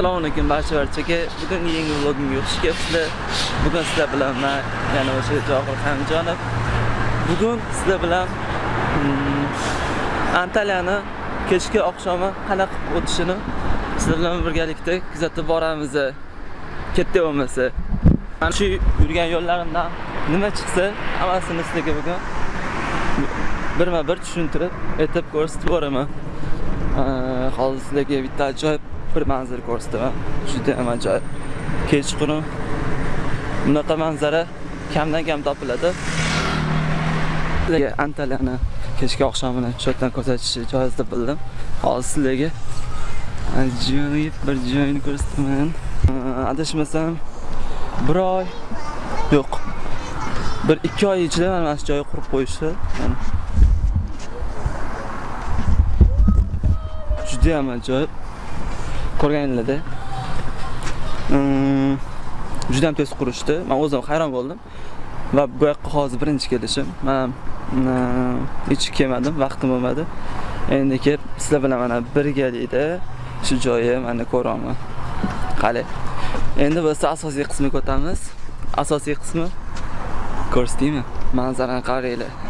assalomu alaykum barcha barchaga. Bugungi yangi vlogimga xush kelibsizlar bugun sizlar bilan man yana o'sha johir hamjonov. Bugun sizlar bilan hmm, antaliyani kechki oqshomi qanaqa o'tishini sizlar bilan birgalikda kuzatib boramiz. Katta bo'lmasa. Mana shu yurgan yo'llarimdan nima chiqsa hammasini sizlarga bugun birma bir tushuntirib aytib ko'rsatib boraman. Hozir sizlarga bitta ajoyib bir manzara ko'rsataman. Juda ham ajoyib. Kechqurun bunaqa manzara kamdan kam topiladi. Sizlarga antaliyani kechki oqshomini shu ko'rsatish joiz deb bildim hozir sizlarga ajoyib bir joyni ko'rsataman. Adashmasam bir oy yo'q. Bir ikki oy ichida mana shu joyni qurib qo'yishdi juda ham ajoyib. Ko'rganinglarda mm, juda ham tez qurishdi. Man o'zim hayron bo'ldim. Va bu yoqqa hozir birinchi kelishim. Man hmm, hech kelmadim vaqtim bo'lmadi. Endi kelib sizlar bilan mana birgalikda shu joyi mana ko'ryapman qalay endi biz asosiy qismiga o'tamiz. Asosiy qismi ko'rsatdingmi? Manzarani qaranglar.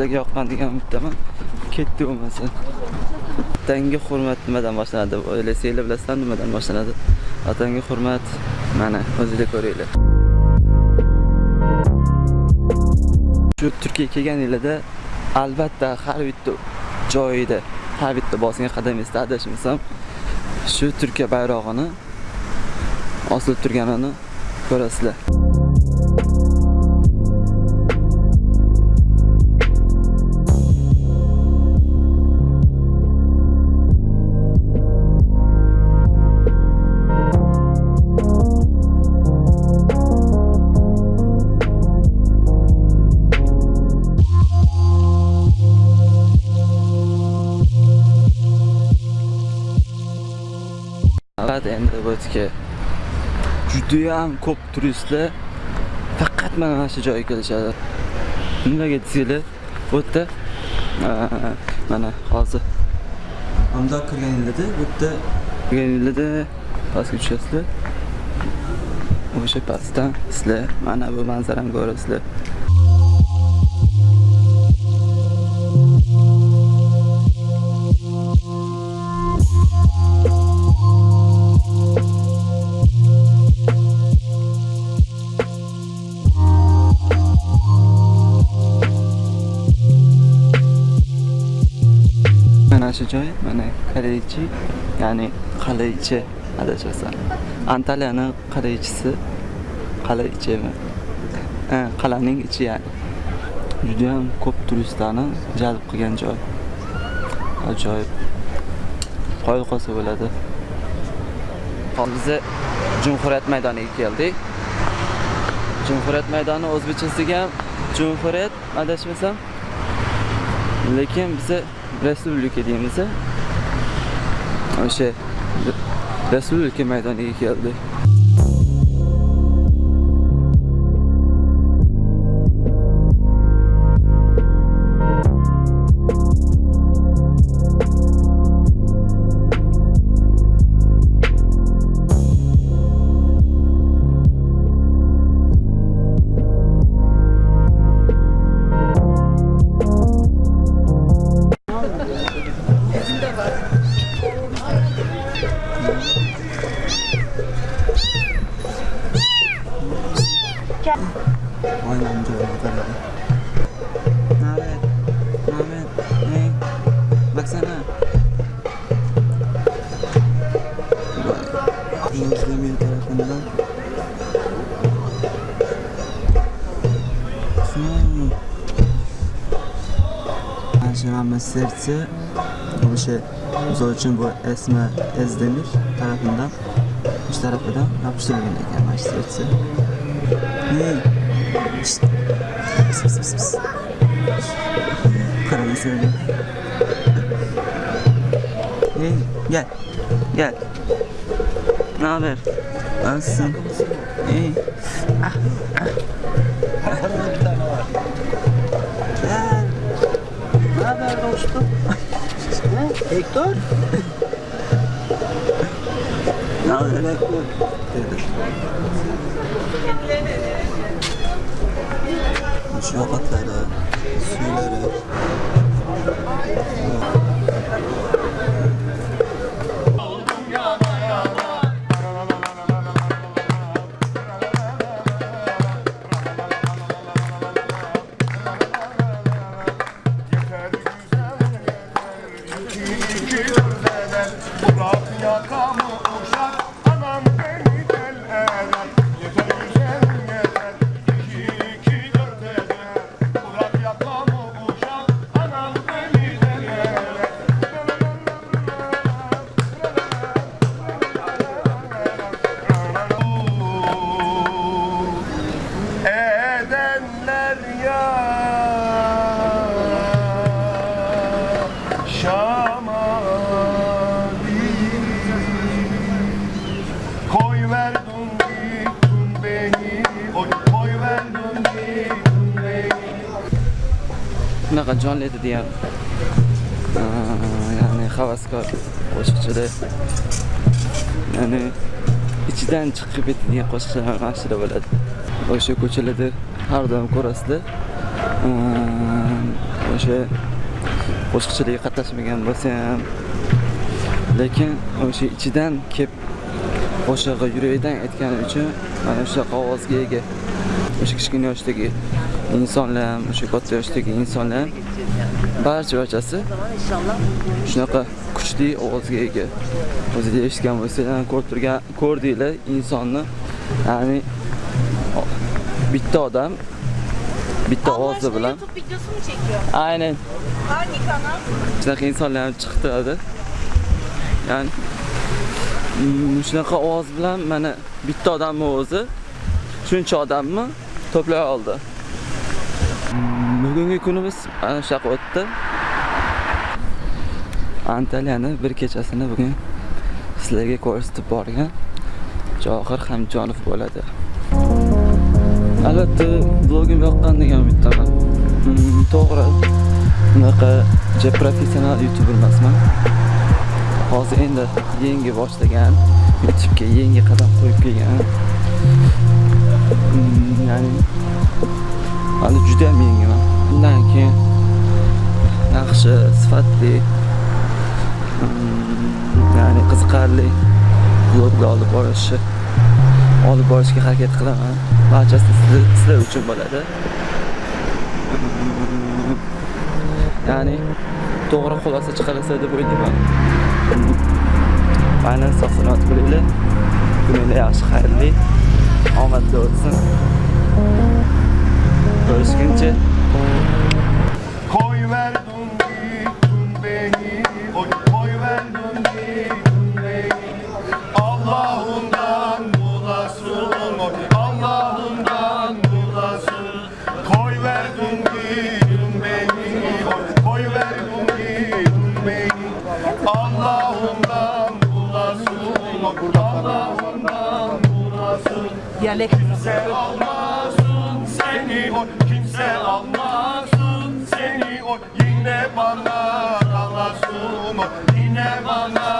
Sizlarga yoqqan degan umiddaman ketdi bo'lmasa vatanga hurmat nimadan boshlanadi? Deb o'ylasanglar bilasizlar nimadan boshlanadi? Vatanga hurmat mana o'zinglar ko'ringlar. Shu turkiyaga kelganinglarda albatta har bitta joyida har bitta bosgan qadamingizda adashmasam shu turkiya bayrog'ini osilib turganini ko'rasizlar. Bu yerga judayam ko'p turistlar faqat mana shu joyga kelishadi. Nimaga desanglar bu yerda mana hozir bundoq kirganinglarda bu yerda kirganinglarda pastga tushasizlar. O'sha pastdan sizlar mana bu manzarani ko'rasizlar mana joy mana Kaleichi ya'ni Qalaychi adashmasam Antaliyani Qalaychisi Qalaychimi ha qal'aning ichi ya'ni. Juda ham ko'p turistlarni jalb qilgan joy. Ajoyib. Qoyil qolsa bo'ladi. Hozir biz Jumhuriyat maydoniga keldik. Jumhuriyat maydoni o'zbekchasiga ham Jumhuriyat adashmasam lekin biza respublika deymiz o'sha respublika maydoniga Gel. Aynı amca anlatan abi. Mehmet. Mehmet. Hey. Baksana. Yavuzlamıyor tarafından. Yaşananma serce bu şey zor için bu esme ezdemir tarafından üç tarafından yapıştırılıyor yani serce. Şşt. Sus sus sus. Karayı söyle. Hey gel. Gel. Ne haber? Nasılsın? İyi. Ah, ah. bir tane var. Gel. Ne haber dostum? ne? Hector? ne haber? Hector yapılmış yolakları, suyları. Bunaqa jonli edi deyam ya'ni havaskor qo'shiqchida ya'ni ichidan chiqib ketadigan qo'shiqchilar mana shular bo'ladi o'sha ko'chalarda har doim ko'rasizlar o'sha qo'shiqchilikka qatnashmagan bo'lsa ham lekin o'sha ichidan kelib qo'shig'i yurakdan aytgani uchun mana shunaqa ovozga ega o'sha kichkina yoshdagi insonlar ham o'sha katta yoshdagi insonlar ham barcha barchasi shunaqa kuchli ovozga ega. O'zida eshitgan bo'lsanglar ko'rib turgan ko'rdinglar insonni ya'ni bitta odam bitta ovozi bilan YouTube çekiyor? aynen. Hangi kanal? shunaqa insonlar ham chiqib turadi ya'ni shunaqa ovoz bilan mana bitta odamni o'zi shuncha odamni to'play oldi bugungi kunimiz ana shunaqa o'tdi. Antaliyani bir kechasini bugun sizlarga ko'rsatib borgan johir hamjonov bo'ladi albatta blogim yoqqan degan umiddaman. Hmm, to'g'ri. Bunaqa ja professional youtuber emasman. Hozir endi yangi boshlagan youtubega yangi qadam qo'yib kelgan. Hmm, ya'ni hali juda ham yangiman undan keyin yaxshi sifatli hmm, ya'ni qiziqarli vloglar olib borishni olib borishga harakat qilaman. Barchasi sizlar sizlar uchun bo'ladi. Ya'ni to'g'ri xulosa chiqarasa deb o'ylayman. Aynan sog' salomat bo'linglar kuninglar yaxshi xayrli omadli o'tsin. Ko'rishguncha. Bulasın Diyalek. Kimse almasın seni o kimse almasın seni o yine bana kalasın o yine bana